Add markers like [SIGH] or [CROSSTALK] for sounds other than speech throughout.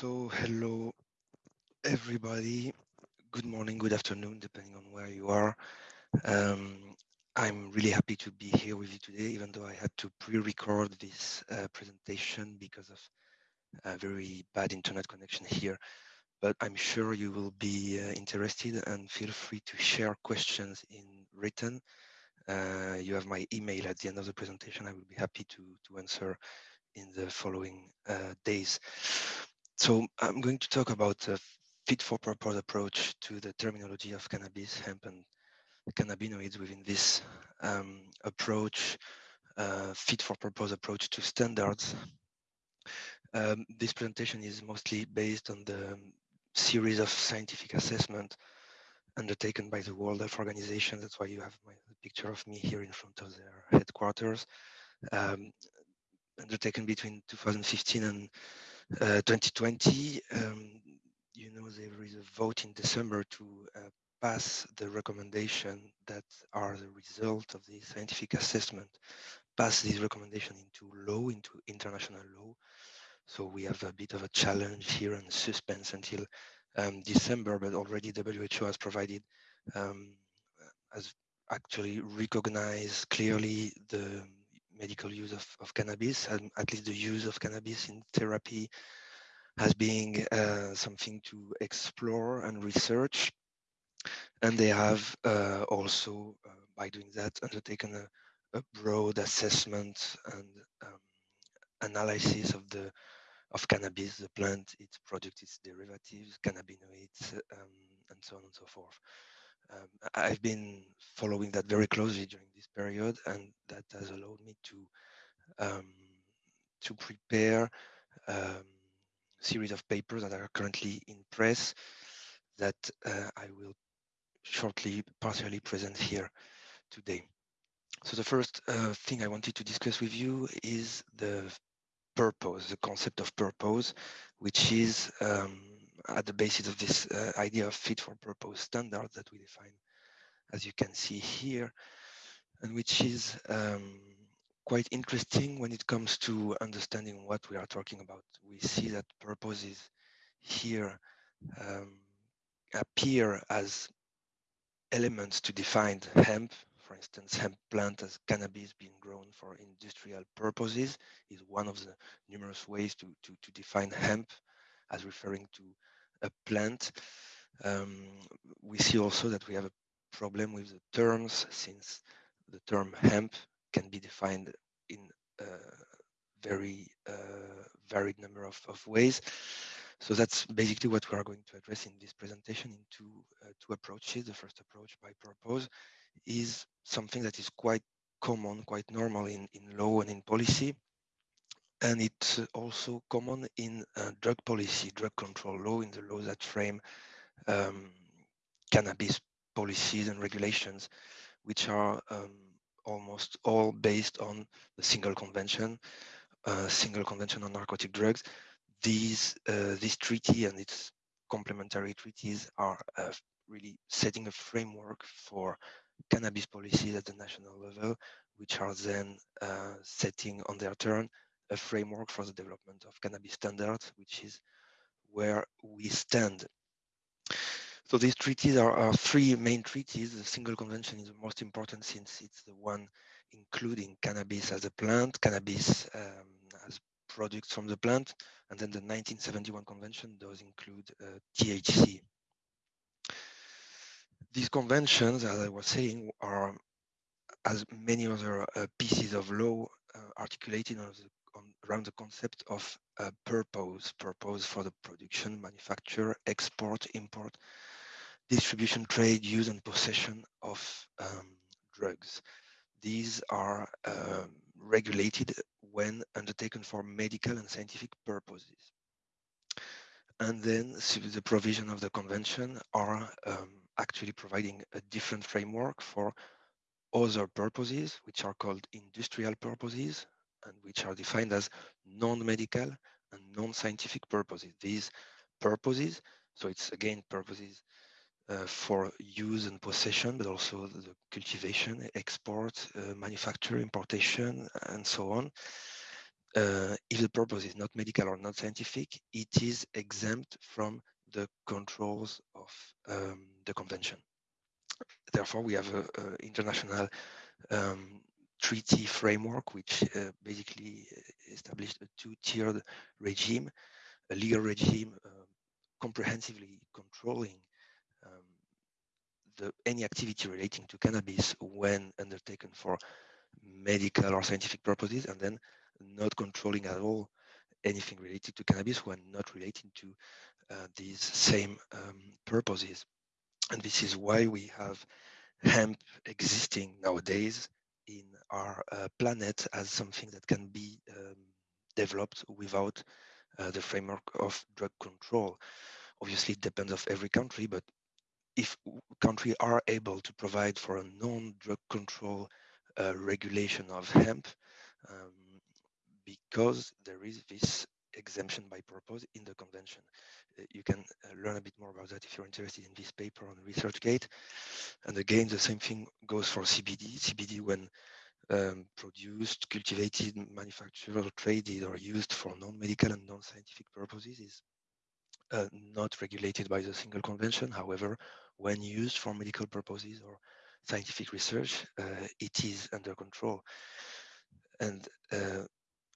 So hello everybody. Good morning, good afternoon, depending on where you are. Um, I'm really happy to be here with you today, even though I had to pre-record this uh, presentation because of a very bad internet connection here. But I'm sure you will be uh, interested and feel free to share questions in written. Uh, you have my email at the end of the presentation. I will be happy to, to answer in the following uh, days. So I'm going to talk about a fit for purpose approach to the terminology of cannabis, hemp, and cannabinoids within this um, approach, uh, fit for purpose approach to standards. Um, this presentation is mostly based on the series of scientific assessment undertaken by the World Health Organization. That's why you have my picture of me here in front of their headquarters. Um, undertaken between 2015 and 2020. Um, you know, there is a vote in December to uh, pass the recommendation that are the result of the scientific assessment, pass this recommendation into law, into international law. So we have a bit of a challenge here and suspense until um, December, but already WHO has provided, um, has actually recognized clearly the medical use of, of cannabis, and at least the use of cannabis in therapy as being uh, something to explore and research. And they have uh, also, uh, by doing that, undertaken a, a broad assessment and um, analysis of the of cannabis, the plant, its product, its derivatives, cannabinoids, um, and so on and so forth. Um, I've been following that very closely during this period, and that has allowed me to um, to prepare um, a series of papers that are currently in press that uh, I will shortly partially present here today. So the first uh, thing I wanted to discuss with you is the purpose, the concept of purpose, which is um, at the basis of this uh, idea of fit for purpose standard that we define, as you can see here, and which is um, quite interesting when it comes to understanding what we are talking about. We see that purposes here um, appear as elements to define hemp, for instance, hemp plant as cannabis being grown for industrial purposes is one of the numerous ways to, to, to define hemp as referring to a plant. Um, we see also that we have a problem with the terms since the term hemp can be defined in a very uh, varied number of, of ways. So that's basically what we are going to address in this presentation in two, uh, two approaches. The first approach by purpose is something that is quite common, quite normal in, in law and in policy. And it's also common in uh, drug policy, drug control law, in the laws that frame um, cannabis policies and regulations, which are um, almost all based on the single convention, uh, single convention on narcotic drugs. These, uh, this treaty and its complementary treaties are uh, really setting a framework for cannabis policies at the national level, which are then uh, setting on their turn a framework for the development of cannabis standards, which is where we stand. So these treaties are, are, three main treaties. The single convention is the most important since it's the one including cannabis as a plant, cannabis um, as products from the plant, and then the 1971 convention does include uh, THC these conventions, as I was saying, are as many other uh, pieces of law uh, articulated on the, around the concept of uh, purpose, purpose for the production, manufacture, export, import, distribution, trade, use, and possession of um, drugs. These are um, regulated when undertaken for medical and scientific purposes. And then the provision of the convention are um, actually providing a different framework for other purposes, which are called industrial purposes, and which are defined as non-medical and non-scientific purposes. These purposes, so it's again purposes uh, for use and possession, but also the cultivation, export, uh, manufacture, importation, and so on. uh, if the purpose is not medical or not scientific, it is exempt from the controls of um, the convention. Therefore, we have an international um, treaty framework, which uh, basically established a two-tiered regime, a legal regime uh, comprehensively controlling um, the, any activity relating to cannabis when undertaken for medical or scientific purposes, and then not controlling at all anything related to cannabis when not relating to uh, these same um, purposes. And this is why we have hemp existing nowadays in our uh, planet as something that can be um, developed without uh, the framework of drug control. Obviously, it depends of every country, but if countries are able to provide for a non-drug control uh, regulation of hemp, um, because there is this exemption by purpose in the convention. Uh, you can uh, learn a bit more about that if you're interested in this paper on ResearchGate. And again, the same thing goes for CBD. CBD, when um, produced, cultivated, manufactured, or traded, or used for non-medical and non-scientific purposes, is uh, not regulated by the single convention. However, when used for medical purposes or scientific research, uh, it is under control. And uh,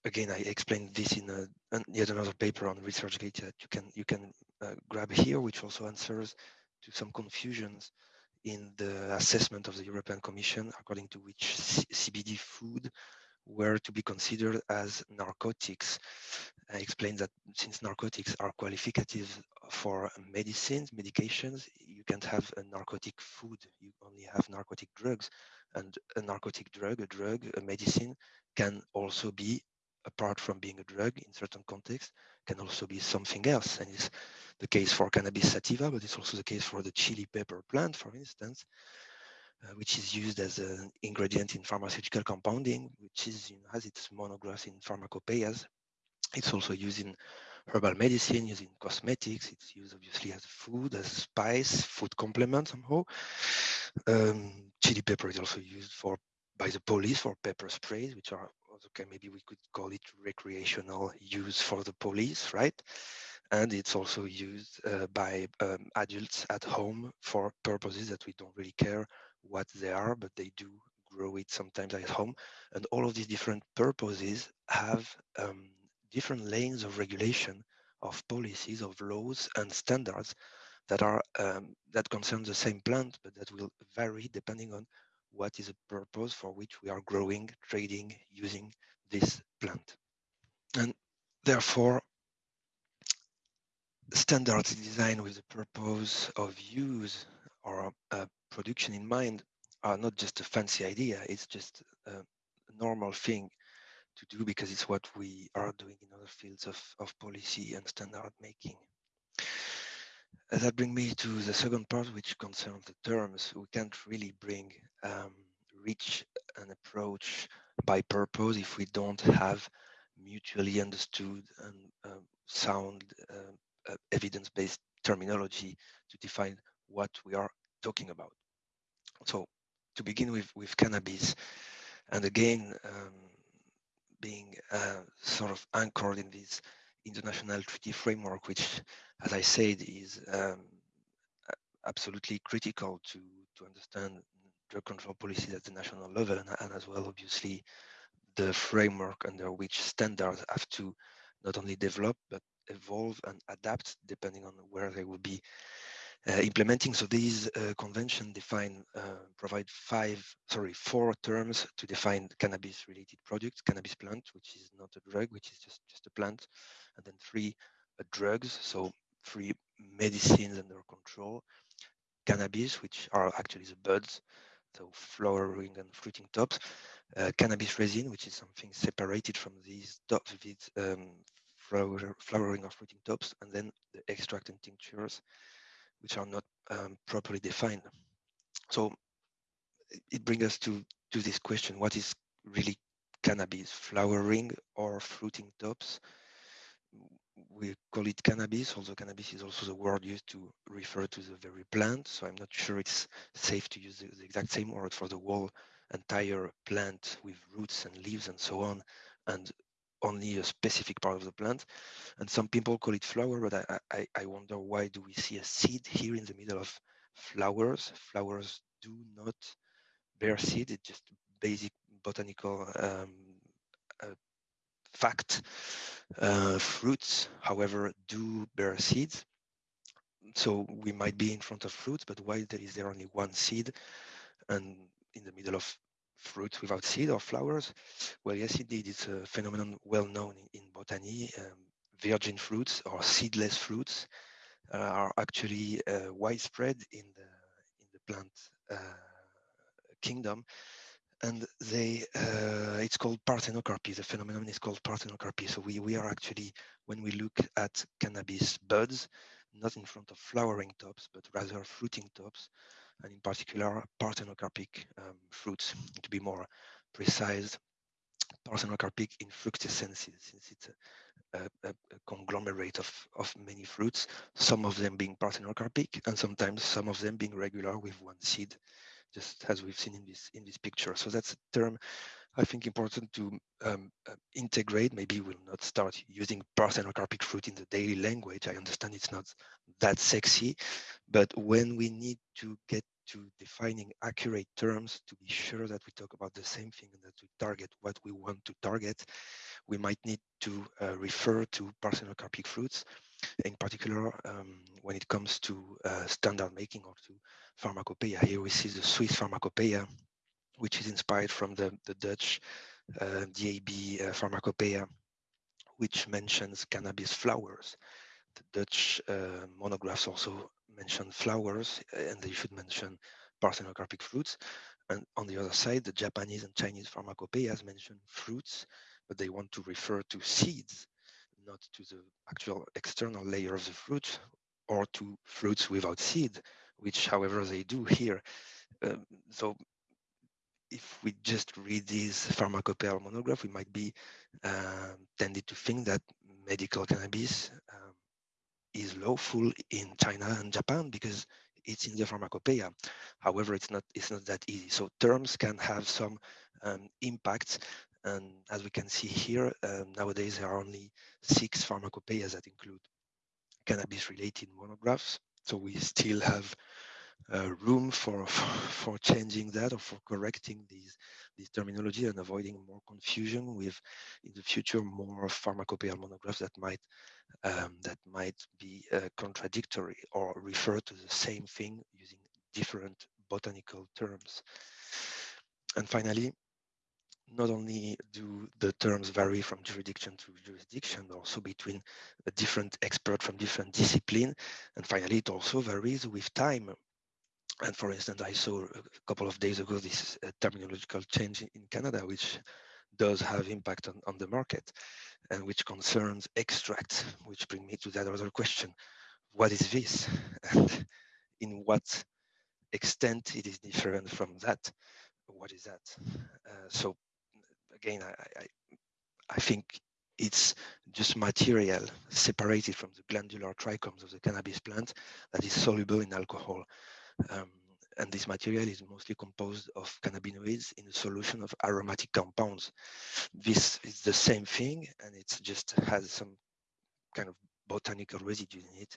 again, I explained this in a, yet another paper on ResearchGate that you can you can uh, grab here, which also answers to some confusions in the assessment of the European Commission, according to which C CBD food were to be considered as narcotics. I explained that since narcotics are qualificative for medicines, medications, you can't have a narcotic food, you only have narcotic drugs. And a narcotic drug, a drug, a medicine can also be apart from being a drug in certain contexts, can also be something else. And it's the case for cannabis sativa, but it's also the case for the chili pepper plant, for instance, uh, which is used as an ingredient in pharmaceutical compounding, which is you know, has its monographs in pharmacopoeias. It's also used in herbal medicine, used in cosmetics. It's used obviously as food, as spice, food complement somehow. Um, chili pepper is also used for by the police for pepper sprays, which are okay, maybe we could call it recreational use for the police, right? And it's also used uh, by um, adults at home for purposes that we don't really care what they are, but they do grow it sometimes at home. And all of these different purposes have um, different lanes of regulation of policies, of laws and standards that are um, that concern the same plant, but that will vary depending on what is the purpose for which we are growing, trading, using this plant. And therefore, standards designed with the purpose of use or uh, production in mind are not just a fancy idea, it's just a normal thing to do because it's what we are doing in other fields of, of policy and standard making. That brings me to the second part, which concerns the terms. We can't really bring um, reach an approach by purpose if we don't have mutually understood and uh, sound uh, uh, evidence-based terminology to define what we are talking about. So to begin with, with cannabis, and again, um, being uh, sort of anchored in this international treaty framework, which, as I said, is um, absolutely critical to, to understand control policies at the national level and, and as well, obviously, the framework under which standards have to not only develop, but evolve and adapt depending on where they will be uh, implementing. So these uh, convention define, uh, provide five, sorry, four terms to define cannabis related products, cannabis plant, which is not a drug, which is just, just a plant. And then three uh, drugs, so three medicines under control, cannabis, which are actually the buds, so flowering and fruiting tops, uh, cannabis resin, which is something separated from these tops with um, flower, flowering or fruiting tops, and then the extract and tinctures, which are not um, properly defined. So it brings us to, to this question, what is really cannabis, flowering or fruiting tops? We call it cannabis, although cannabis is also the word used to refer to the very plant. So I'm not sure it's safe to use the, the exact same word for the whole entire plant with roots and leaves and so on. And only a specific part of the plant. And some people call it flower, but I, I, I wonder why do we see a seed here in the middle of flowers? Flowers do not bear seed, it's just basic botanical um, fact. Uh, fruits, however, do bear seeds. So we might be in front of fruits, but why there is there only one seed and in the middle of fruits without seed or flowers? Well, yes, indeed, it's a phenomenon well known in, in botany. Um, virgin fruits or seedless fruits uh, are actually uh, widespread in the in the plant uh, kingdom and they uh, it's called parthenocarpy the phenomenon is called parthenocarpy so we we are actually when we look at cannabis buds not in front of flowering tops but rather fruiting tops and in particular parthenocarpic um, fruits to be more precise. Parthenocarpic infructescences since it's a, a, a, conglomerate of, of many fruits some of them being parthenocarpic and sometimes some of them being regular with one seed just as we've seen in this in this picture. So that's a term I think important to um, uh, integrate. Maybe we'll not start using parthenocarpic fruit in the daily language. I understand it's not that sexy, but when we need to get to defining accurate terms to be sure that we talk about the same thing and that we target what we want to target, we might need to uh, refer to parthenocarpic fruits in particular um, when it comes to uh, standard making or to pharmacopoeia. Here we see the Swiss pharmacopoeia, which is inspired from the, the Dutch uh, DAB uh, pharmacopoeia, which mentions cannabis flowers. The Dutch uh, monographs also mention flowers, and they should mention parthenocarpic fruits. And on the other side, the Japanese and Chinese pharmacopoeias mention fruits, but they want to refer to seeds not to the actual external layer of the fruit or to fruits without seed, which however they do here. Um, so if we just read this pharmacopoeia monograph, we might be uh, tended to think that medical cannabis um, is lawful in China and Japan because it's in the pharmacopoeia. However, it's not it's not that easy. So terms can have some um, impacts and as we can see here, um, nowadays there are only six pharmacopoeias that include cannabis-related monographs. So we still have uh, room for, [LAUGHS] for, changing that or for correcting these these terminology and avoiding more confusion with in the future more pharmacopoeia monographs that might um, that might be uh, contradictory or refer to the same thing using different botanical terms. And finally, not only do the terms vary from jurisdiction to jurisdiction, also between different experts from different discipline. And finally, it also varies with time. And for instance, I saw a couple of days ago this terminological change in Canada, which does have impact on, on the market and which concerns extract, which bring me to that other question. What is this? [LAUGHS] And in what extent it is different from that? What is that? Uh, so again, I, I, I think it's just material separated from the glandular trichomes of the cannabis plant that is soluble in alcohol. Um, and this material is mostly composed of cannabinoids in a solution of aromatic compounds. This is the same thing, and it just has some kind of botanical residue in it,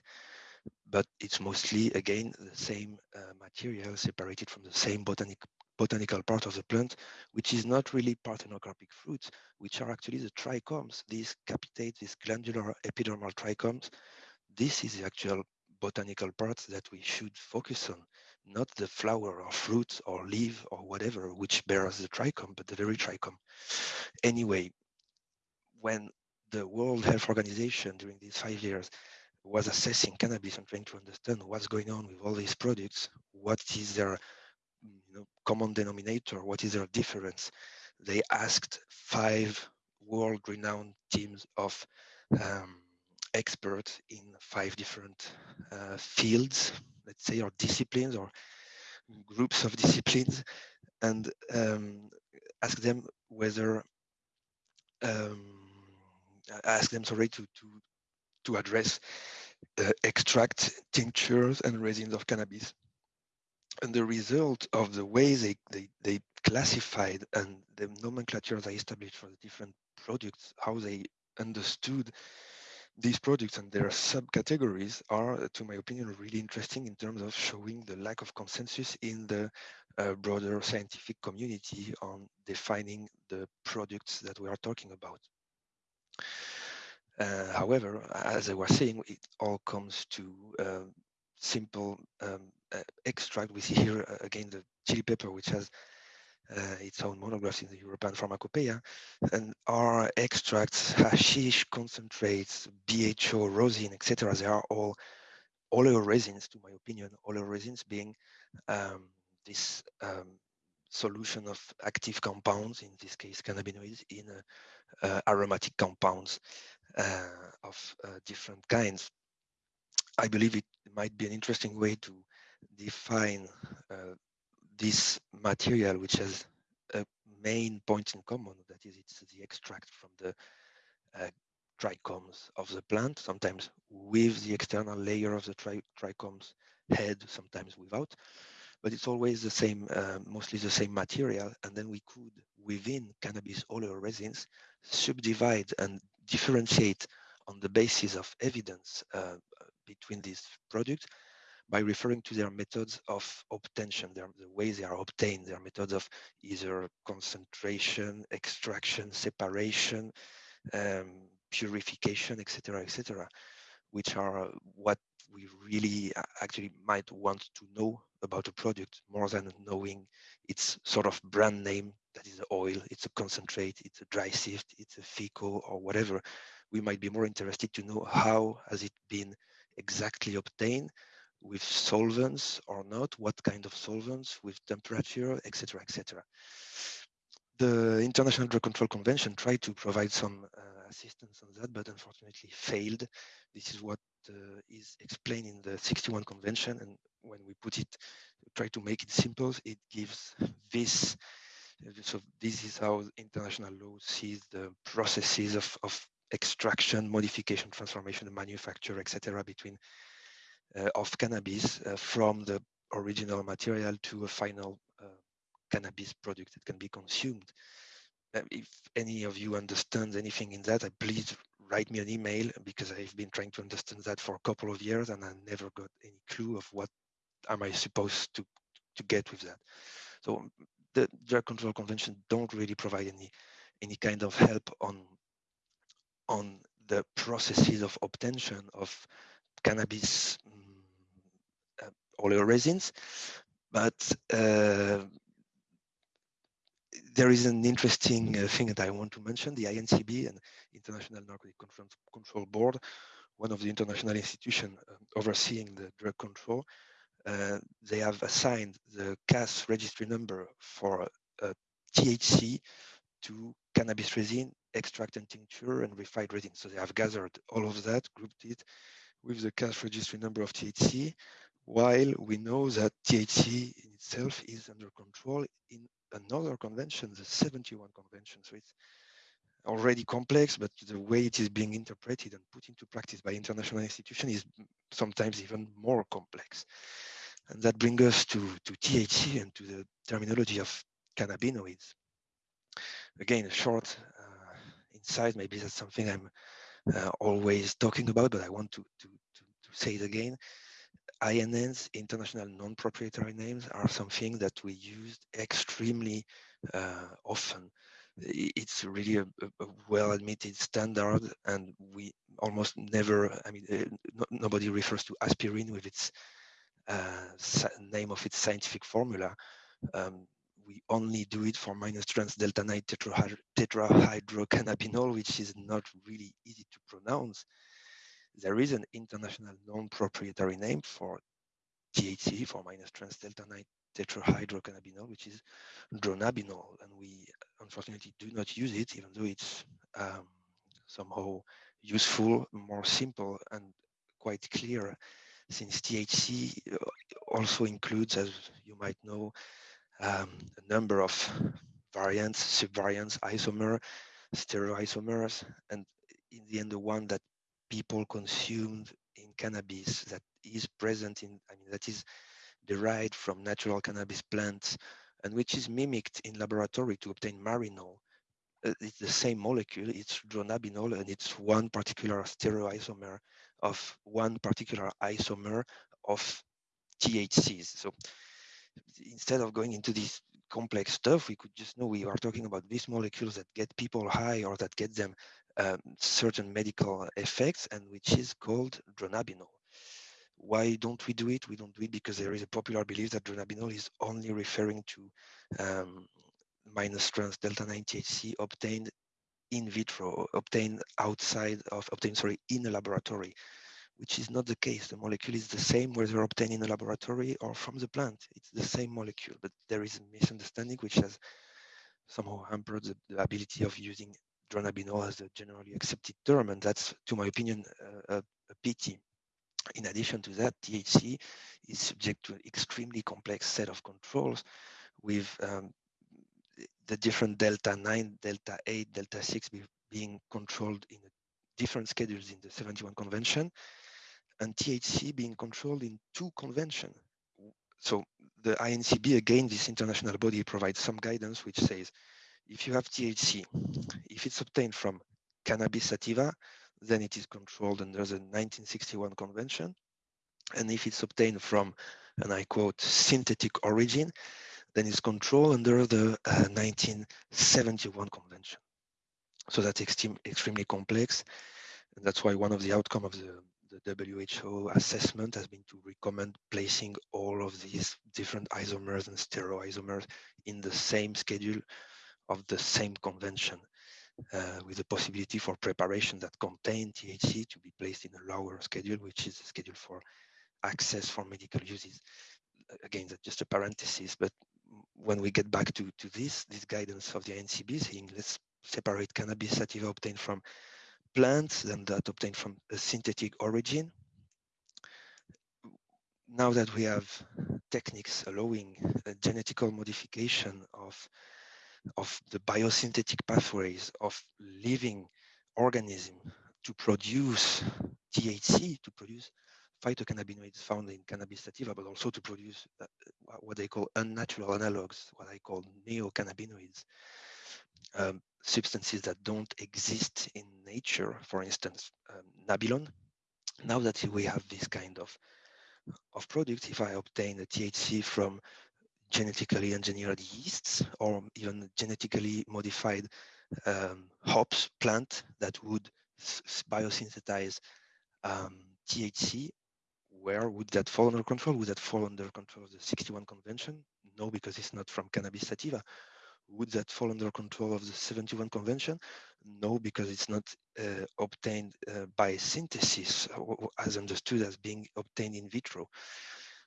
but it's mostly, again, the same uh, material separated from the same botanic botanical part of the plant, which is not really parthenocarpic fruits, which are actually the trichomes, these capitate, these glandular epidermal trichomes. This is the actual botanical part that we should focus on, not the flower or fruit or leaf or whatever, which bears the trichome, but the very trichome. Anyway, when the World Health Organization during these five years was assessing cannabis and trying to understand what's going on with all these products, what is their you know, common denominator, what is their difference? They asked five world-renowned teams of um, experts in five different uh, fields, let's say, or disciplines or groups of disciplines, and um, ask them whether um, ask them sorry to to to address uh, extract tinctures and resins of cannabis and the result of the way they, they, they classified and the nomenclature they established for the different products, how they understood these products and their subcategories are, to my opinion, really interesting in terms of showing the lack of consensus in the uh, broader scientific community on defining the products that we are talking about. Uh, however, as I was saying, it all comes to uh, simple um, extract. We see here uh, again the chili pepper, which has uh, its own monographs in the European Pharmacopoeia, and our extracts, [LAUGHS] hashish, concentrates, BHO, rosin, etc. They are all oleoresins, to my opinion, oleoresins being um, this um, solution of active compounds, in this case cannabinoids, in uh, uh, aromatic compounds uh, of uh, different kinds. I believe it might be an interesting way to define uh, this material, which has a main point in common, that is, it's the extract from the uh, trichomes of the plant, sometimes with the external layer of the tri trichomes head, sometimes without, but it's always the same, uh, mostly the same material. And then we could, within cannabis oleoresins, subdivide and differentiate on the basis of evidence uh, between these products by referring to their methods of obtention, their, the way they are obtained, their methods of either concentration, extraction, separation, um, purification, etc., etc., which are what we really actually might want to know about a product more than knowing its sort of brand name that is oil, it's a concentrate, it's a dry sift, it's a FECO or whatever. We might be more interested to know how has it been exactly obtained with solvents or not, what kind of solvents, with temperature, etc., etc. The International Drug Control Convention tried to provide some uh, assistance on that, but unfortunately failed. This is what uh, is explained in the 61 Convention, and when we put it, try to make it simple, it gives this. So this is how international law sees the processes of, of extraction, modification, transformation, manufacture, etc., between of cannabis uh, from the original material to a final uh, cannabis product that can be consumed. if any of you understands anything in that, please write me an email because I've been trying to understand that for a couple of years and I never got any clue of what am I supposed to to get with that. So the drug control convention don't really provide any any kind of help on on the processes of obtention of cannabis oleoresins, but uh, there is an interesting uh, thing that I want to mention, the INCB and International Narcotic Control, Board, one of the international institutions um, overseeing the drug control, uh, they have assigned the CAS registry number for uh, THC to cannabis resin, extract and tincture, and refined resin. So they have gathered all of that, grouped it with the CAS registry number of THC, while we know that THC in itself is under control in another convention, the 71 convention. So it's already complex, but the way it is being interpreted and put into practice by international institutions is sometimes even more complex. And that brings us to, to THC and to the terminology of cannabinoids. Again, a short uh, insight, maybe that's something I'm uh, always talking about, but I want to, to, to, to say it again. INNs, international non-proprietary names, are something that we use extremely uh, often. It's really a, a well-admitted standard, and we almost never, I mean, uh, no, nobody refers to aspirin with its uh, name of its scientific formula. Um, we only do it for minus trans delta 9 tetrahydrocannabinol, which is not really easy to pronounce there is an international non-proprietary name for THC, for minus trans delta 9 tetrahydrocannabinol, which is dronabinol. And we unfortunately do not use it, even though it's um, somehow useful, more simple, and quite clear, since THC uh, also includes, as you might know, um, a number of variants, subvariants, isomer, stereoisomers, and in the end, the one that people consumed in cannabis that is present in, I mean, that is derived from natural cannabis plants and which is mimicked in laboratory to obtain marinol uh, it's the same molecule, it's dronabinol, and it's one particular stereoisomer of one particular isomer of THCs. So instead of going into this complex stuff, we could just know we are talking about these molecules that get people high or that get them um, certain medical effects, and which is called dronabinol. Why don't we do it? We don't do it because there is a popular belief that dronabinol is only referring to um, minus trans delta 9 THC obtained in vitro, obtained outside of, obtained, sorry, in a laboratory which is not the case. The molecule is the same whether obtained in a laboratory or from the plant. It's the same molecule, but there is a misunderstanding which has somehow hampered the, the ability of using dronabinol as a generally accepted term, and that's, to my opinion, a, a pity. In addition to that, THC is subject to an extremely complex set of controls with um, the different delta 9, delta 8, delta 6 be, being controlled in different schedules in the 71 convention and THC being controlled in two conventions. So the INCB, again, this international body provides some guidance which says, if you have THC, if it's obtained from cannabis sativa, then it is controlled under the 1961 convention. And if it's obtained from, and I quote, synthetic origin, then it's controlled under the uh, 1971 convention. So that's extreme, extremely complex. And that's why one of the outcome of the the WHO assessment has been to recommend placing all of these different isomers and stereoisomers in the same schedule of the same convention uh, with the possibility for preparation that contain THC to be placed in a lower schedule, which is a schedule for access for medical uses. Again, that's just a parenthesis, but when we get back to, to this, this guidance of the INCB saying let's separate cannabis sativa obtained from plants than that obtained from a synthetic origin. Now that we have techniques allowing a genetical modification of, of the biosynthetic pathways of living organism to produce THC, to produce phytocannabinoids found in cannabis sativa, but also to produce uh, what they call unnatural analogs, what I call neocannabinoids. Um, substances that don't exist in nature, for instance, um, Nabilone. Now that we have this kind of, of product, if I obtain a THC from genetically engineered yeasts or even genetically modified um, hops plant that would biosynthesize um, THC, where would that fall under control? Would that fall under control of the 61 convention? No, because it's not from cannabis sativa would that fall under control of the 71 convention? No, because it's not uh, obtained uh, by synthesis, as understood as being obtained in vitro.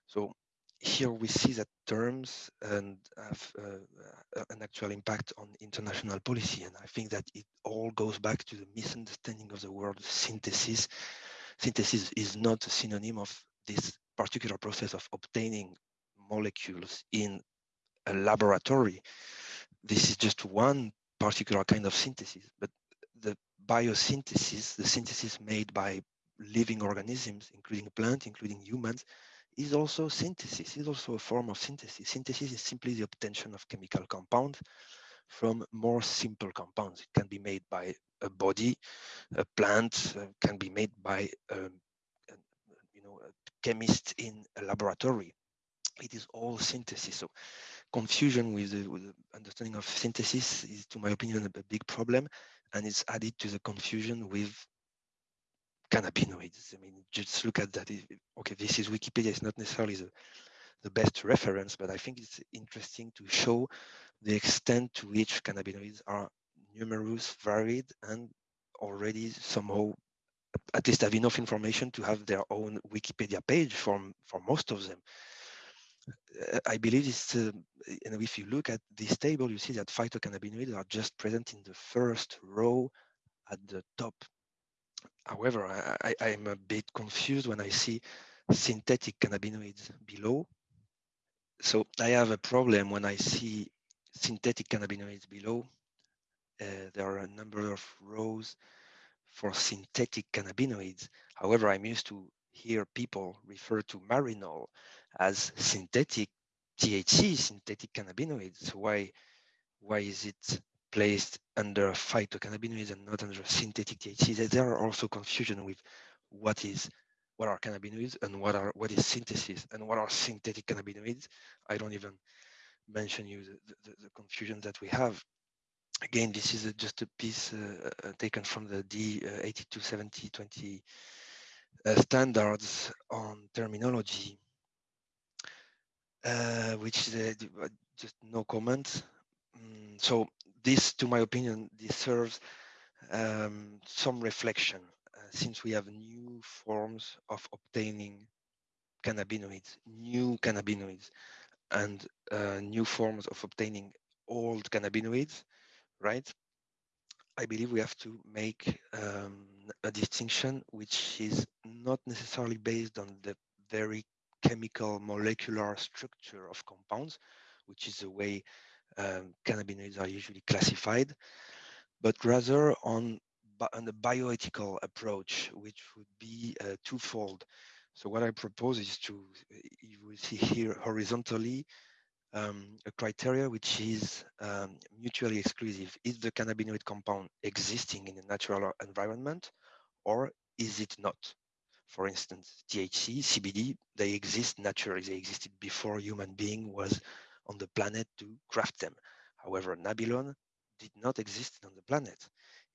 So here we see that terms and have uh, an actual impact on international policy. And I think that it all goes back to the misunderstanding of the word synthesis. Synthesis is not a synonym of this particular process of obtaining molecules in a laboratory this is just one particular kind of synthesis, but the biosynthesis, the synthesis made by living organisms, including plants, including humans, is also synthesis, is also a form of synthesis. Synthesis is simply the obtention of chemical compounds from more simple compounds. It can be made by a body, a plant, uh, can be made by um, a, you know, a chemist in a laboratory. It is all synthesis. So confusion with the, with the, understanding of synthesis is, to my opinion, a, a, big problem, and it's added to the confusion with cannabinoids. I mean, just look at that. Okay, this is Wikipedia. It's not necessarily the, the best reference, but I think it's interesting to show the extent to which cannabinoids are numerous, varied, and already somehow at least have enough information to have their own Wikipedia page for, for most of them. I believe it's, uh, and if you look at this table, you see that phytocannabinoids are just present in the first row at the top. However, I, I am a bit confused when I see synthetic cannabinoids below. So I have a problem when I see synthetic cannabinoids below. Uh, there are a number of rows for synthetic cannabinoids. However, I'm used to hear people refer to marinol as synthetic THC, synthetic cannabinoids. Why, why is it placed under phytocannabinoids and not under synthetic THC. There are also confusion with what is what are cannabinoids and what are what is synthesis and what are synthetic cannabinoids. I don't even mention you the, the, the confusion that we have. Again, this is a, just a piece uh, uh taken from the D827020 uh, standards on terminology, uh, which is just no comment. Mm, so this, to my opinion, deserves um, some reflection uh, since we have new forms of obtaining cannabinoids, new cannabinoids, and uh, new forms of obtaining old cannabinoids, right? I believe we have to make um, a distinction which is not necessarily based on the very chemical molecular structure of compounds, which is the way um, cannabinoids are usually classified, but rather on, on the bioethical approach, which would be uh, twofold. So what I propose is to, you will see here horizontally, um, a criteria which is um, mutually exclusive. Is the cannabinoid compound existing in a natural environment or is it not? For instance, THC, CBD, they exist naturally. They existed before human being was on the planet to craft them. However, Nabilone did not exist on the planet.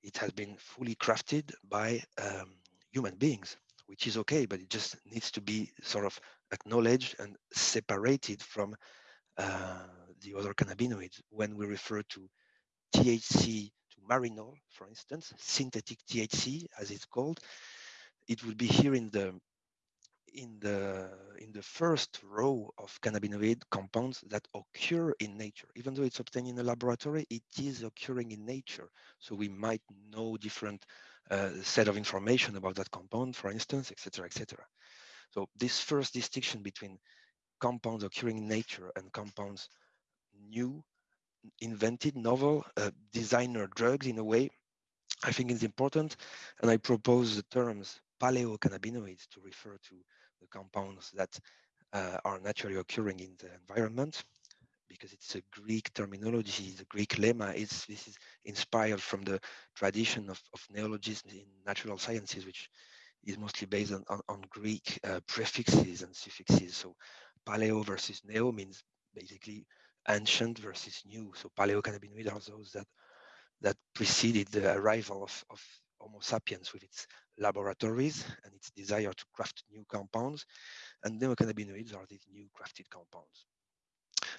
It has been fully crafted by um, human beings, which is okay, but it just needs to be sort of acknowledged and separated from uh, the other cannabinoids. When we refer to THC to marinol, for instance, synthetic THC, as it's called, it would be here in the in the in the first row of cannabinoid compounds that occur in nature. Even though it's obtained in a laboratory, it is occurring in nature. So we might know different uh, set of information about that compound, for instance, etc., etc. So this first distinction between compounds occurring in nature and compounds new, invented, novel, uh, designer drugs in a way, I think is important. And I propose the terms paleocannabinoids to refer to the compounds that uh, are naturally occurring in the environment because it's a Greek terminology, the Greek lemma. It's, this is inspired from the tradition of, of neologisms in natural sciences, which is mostly based on, on, on Greek uh, prefixes and suffixes. So paleo versus neo means basically ancient versus new. So paleocannabinoid are those that that preceded the arrival of, of Homo sapiens with its laboratories and its desire to craft new compounds. And neocannabinoids are these new crafted compounds.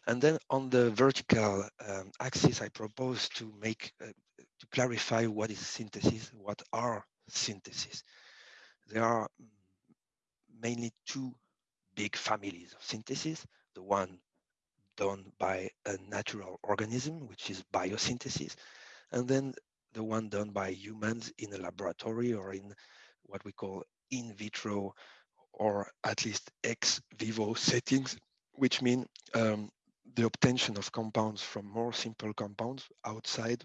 And then on the vertical um, axis, I propose to make, uh, to clarify what is synthesis, what are synthesis. There are mainly two big families of synthesis, the one done by a natural organism, which is biosynthesis, and then the one done by humans in a laboratory or in what we call in vitro or at least ex vivo settings, which mean um, the obtention of compounds from more simple compounds outside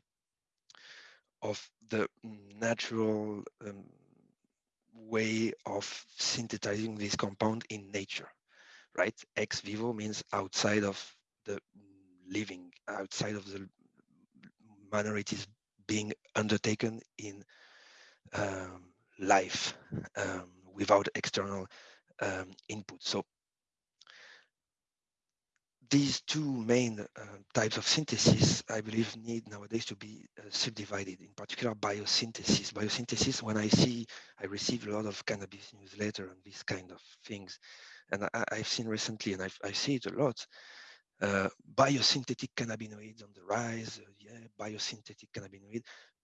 of the natural um, way of synthesizing this compound in nature, right? Ex vivo means outside of the living, outside of the manner it is being undertaken in um, life um, without external um, input. So these two main uh, types of synthesis, I believe, need nowadays to be uh, subdivided, in particular biosynthesis. Biosynthesis, when I see, I receive a lot of cannabis newsletter and these kind of things. And I, have seen recently, and I've, I see it a lot, uh, biosynthetic cannabinoids on the rise, uh, yeah, biosynthetic cannabinoid,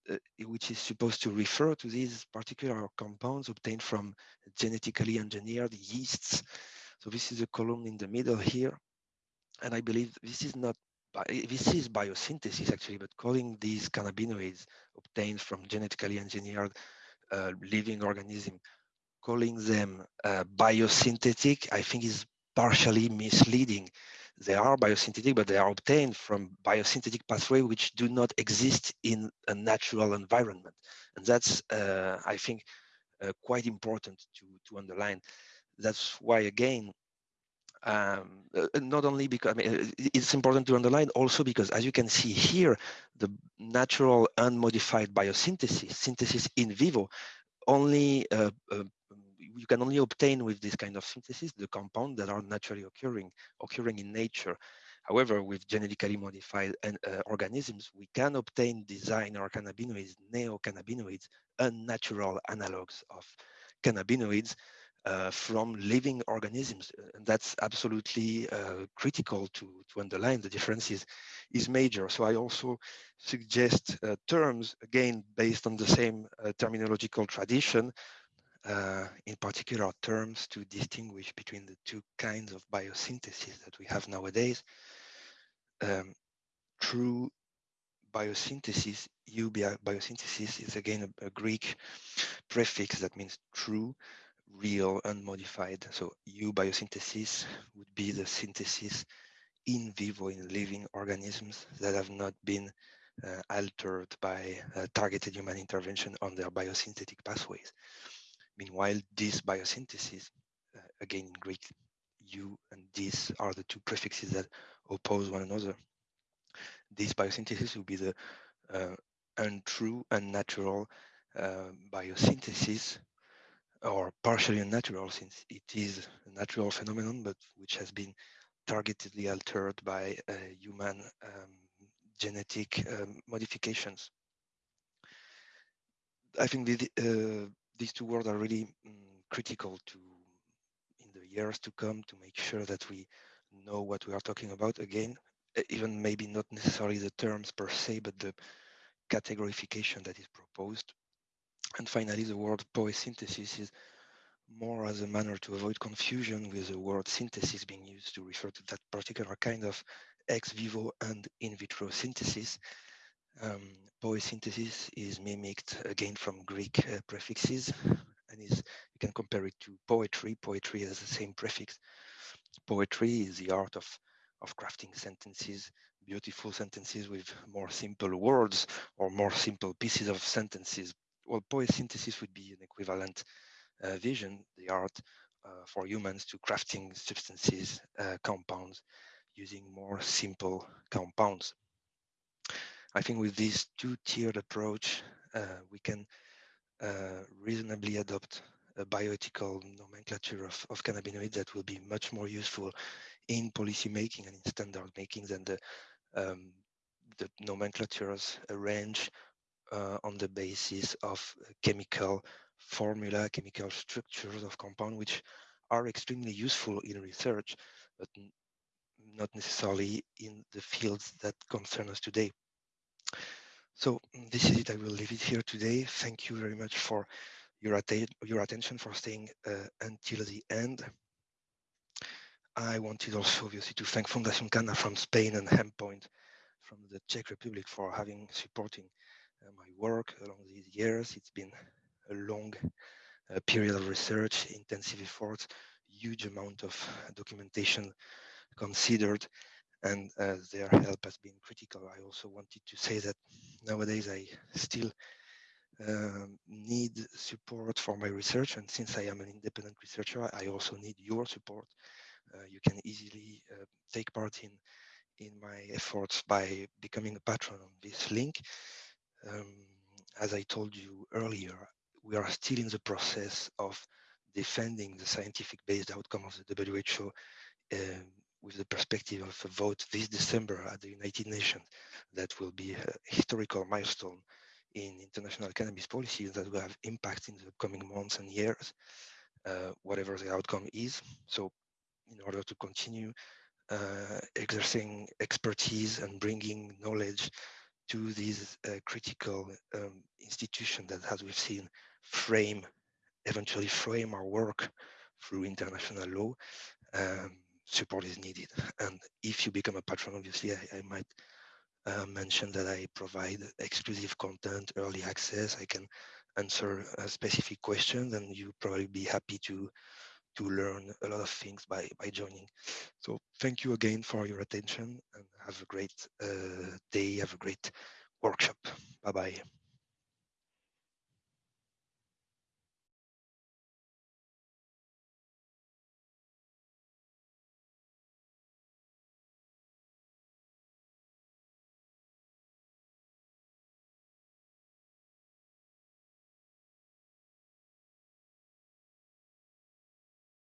uh, which is supposed to refer to these particular compounds obtained from genetically engineered yeasts. So this is a column in the middle here. And I believe this is not, this is biosynthesis actually, but calling these cannabinoids obtained from genetically engineered uh, living organism, calling them uh, biosynthetic, I think is partially misleading they are biosynthetic, but they are obtained from biosynthetic pathway which do not exist in a natural environment. And that's, uh, I think, uh, quite important to, to underline. That's why, again, um, uh, not only because I mean, it's important to underline also because as you can see here, the natural unmodified biosynthesis, synthesis in vivo, only uh, uh, you can only obtain with this kind of synthesis the compounds that are naturally occurring, occurring in nature. However, with genetically modified uh, organisms, we can obtain designer cannabinoids, neocannabinoids, unnatural analogs of cannabinoids uh, from living organisms. And that's absolutely uh, critical to, to underline the differences is major. So I also suggest uh, terms, again, based on the same uh, terminological tradition, uh, in particular terms to distinguish between the two kinds of biosynthesis that we have nowadays. Um, true biosynthesis, Eu biosynthesis is again a, a Greek prefix that means true, real unmodified. So eubiosynthesis would be the synthesis in vivo in living organisms that have not been uh, altered by uh, targeted human intervention on their biosynthetic pathways. Meanwhile, dysbiosynthesis, uh, again in Greek, eu and dys are the two prefixes that oppose one another. Dysbiosynthesis will be the uh, untrue, unnatural uh, biosynthesis or partially unnatural since it is a natural phenomenon, but which has been targetedly altered by uh, human um, genetic um, modifications. I think the, uh, these two words are really um, critical to in the years to come to make sure that we know what we are talking about again, even maybe not necessarily the terms per se, but the categorification that is proposed and finally, the word poiesynthesis is more as a manner to avoid confusion with the word synthesis being used to refer to that particular kind of ex vivo and in vitro synthesis. Um, is mimicked again from Greek uh, prefixes and is you can compare it to poetry. Poetry has the same prefix. Poetry is the art of of crafting sentences, beautiful sentences with more simple words or more simple pieces of sentences well, poiesynthesis would be an equivalent uh, vision, the art uh, for humans to crafting substances, uh, compounds, using more simple compounds. I think with this two-tiered approach, uh, we can uh, reasonably adopt a bioethical nomenclature of, of cannabinoids that will be much more useful in policy making and in standard making than the um, the nomenclatures arrange uh, on the basis of chemical formula, chemical structures of compound, which are extremely useful in research, but not necessarily in the fields that concern us today. So this is it. I will leave it here today. Thank you very much for your, att your attention, for staying uh, until the end. I wanted also obviously to thank Fundación Canna from Spain and Hempoint from the Czech Republic for having supporting uh, my work along these years. It's been a long uh, period of research, intensive efforts, huge amount of documentation considered, and uh, their help has been critical. I also wanted to say that nowadays I still um, need support for my research, and since I am an independent researcher, I also need your support. Uh, you can easily uh, take part in in my efforts by becoming a patron on this link um, as I told you earlier, we are still in the process of defending the scientific based outcome of the WHO um, with the perspective of a vote this December at the United Nations that will be a historical milestone in international cannabis policy that will have impact in the coming months and years, uh, whatever the outcome is. So in order to continue uh, expertise and bringing knowledge to these uh, critical um, institutions that, as we've seen, frame, eventually frame our work through international law, um, support is needed. And if you become a patron, obviously, I, I might uh, mention that I provide exclusive content, early access. I can answer a specific question, and you probably be happy to to learn a lot of things by, by joining. So thank you again for your attention and have a great uh, day, have a great workshop. Bye-bye.